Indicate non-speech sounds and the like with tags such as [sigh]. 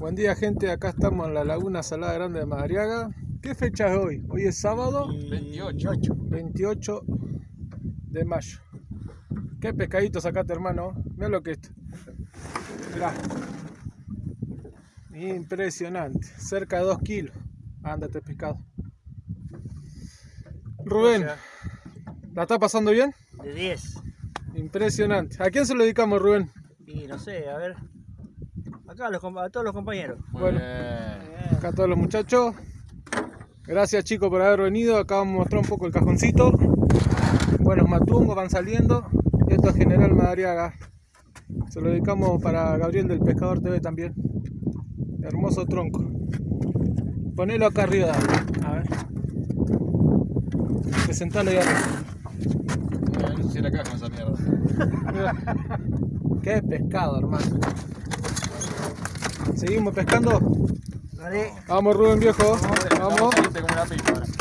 Buen día gente, acá estamos en la Laguna Salada Grande de Madariaga. ¿Qué fecha es hoy? Hoy es sábado 28. 28 de mayo. ¿Qué pescadito sacaste hermano? Mira lo que es esto. Mirá. Impresionante. Cerca de 2 kilos. Ándate este pescado. Rubén, ¿la está pasando bien? De 10. Impresionante. ¿A quién se lo dedicamos Rubén? Y no sé, a ver. Acá a, los a todos los compañeros. Muy Bueno. bien. Acá todos los muchachos. Gracias chicos por haber venido. Acá vamos a mostrar un poco el cajoncito. Buenos matungos van saliendo. Esto es General Madariaga. Se lo dedicamos para Gabriel del Pescador TV también. Hermoso tronco. Ponelo acá arriba. A ver. Presentalo ahí arriba. Eh, No sé si era acá con esa mierda. [laughs] Qué pescado, hermano. Seguimos pescando. Dale. Vamos Rubén viejo. Vamos. Vamos.